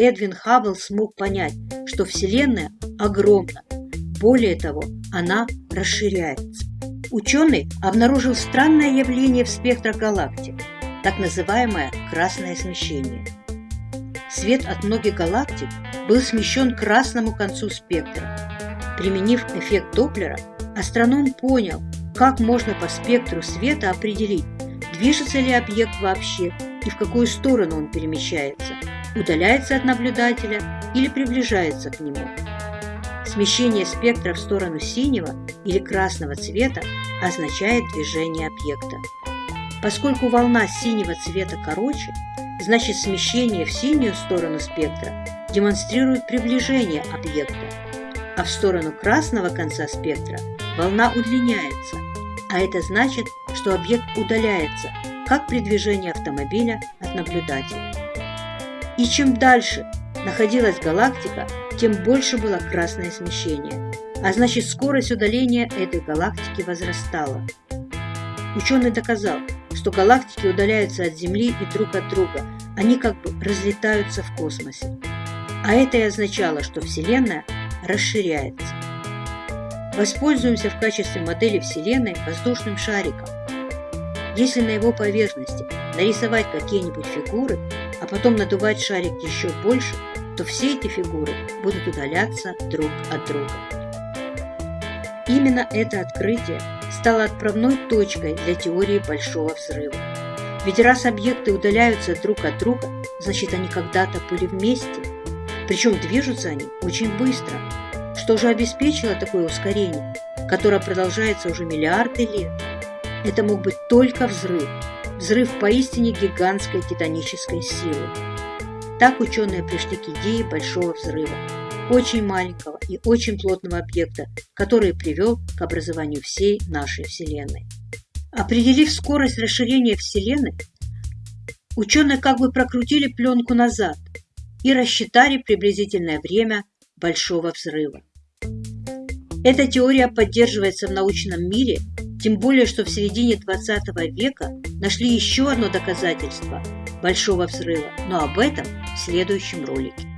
Эдвин Хаббл смог понять, что Вселенная огромна. Более того, она расширяется. Ученый обнаружил странное явление в спектрах галактик, так называемое красное смещение. Свет от многих галактик был смещен к красному концу спектра. Применив эффект Доплера, астроном понял, как можно по спектру света определить, движется ли объект вообще и в какую сторону он перемещается, удаляется от наблюдателя или приближается к нему. Смещение спектра в сторону синего или красного цвета означает движение объекта. Поскольку волна синего цвета короче, значит смещение в синюю сторону спектра демонстрирует приближение объекта, а в сторону красного конца спектра волна удлиняется, а это значит, что объект удаляется, как при движении автомобиля от наблюдателя. И чем дальше находилась галактика, тем больше было красное смещение, а значит скорость удаления этой галактики возрастала. Ученый доказал, что галактики удаляются от Земли и друг от друга, они как бы разлетаются в космосе. А это и означало, что Вселенная расширяется. Воспользуемся в качестве модели Вселенной воздушным шариком. Если на его поверхности нарисовать какие-нибудь фигуры, потом надувать шарик еще больше, то все эти фигуры будут удаляться друг от друга. Именно это открытие стало отправной точкой для теории Большого Взрыва. Ведь раз объекты удаляются друг от друга, значит они когда-то были вместе. Причем движутся они очень быстро. Что же обеспечило такое ускорение, которое продолжается уже миллиарды лет? Это мог быть только взрыв. Взрыв поистине гигантской титанической силы. Так ученые пришли к идее Большого Взрыва, очень маленького и очень плотного объекта, который привел к образованию всей нашей Вселенной. Определив скорость расширения Вселенной, ученые как бы прокрутили пленку назад и рассчитали приблизительное время Большого Взрыва. Эта теория поддерживается в научном мире, тем более, что в середине 20 века нашли еще одно доказательство Большого Взрыва, но об этом в следующем ролике.